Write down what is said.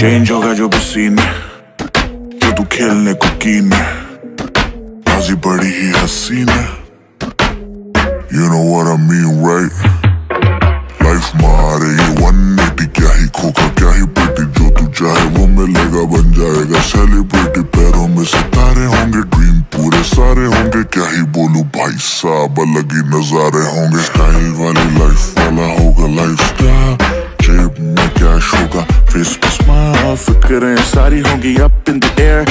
Change होगा जो पसीने जो तू खेलने को कीन है बाजी बड़ी ही हसीन है You know what I mean, right? Life मारे, ये 180 क्या ही खोखा, क्या ही पेटी जो तू चाहे, वो मिलेगा, बन जाएगा सेलिब्रिटी पैरों में सितारे होंगे ड्रीम पूरे सारे होंगे, क्या ही बोलू भाई साहब, अलग ही नजारे होंगे स्टाइल वाली लाइफ रश होगा फेस माफ़ करें सारी होगी अप इन द एयर